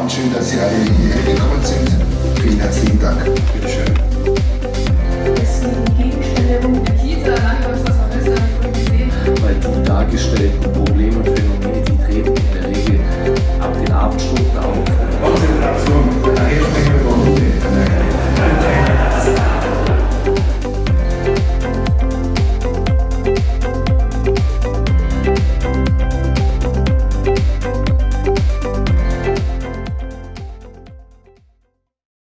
Abend, schön, dass Sie alle hierher gekommen sind. Vielen herzlichen Dank. Bitte schön. Weil die dargestellten